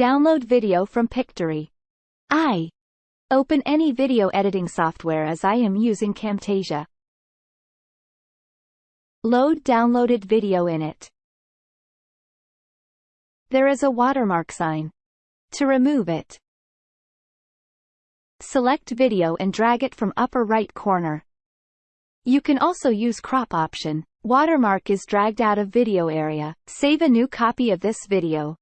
Download video from Pictory. I. Open any video editing software as I am using Camtasia. Load downloaded video in it. There is a watermark sign. To remove it, select video and drag it from upper right corner. You can also use crop option. Watermark is dragged out of video area. Save a new copy of this video.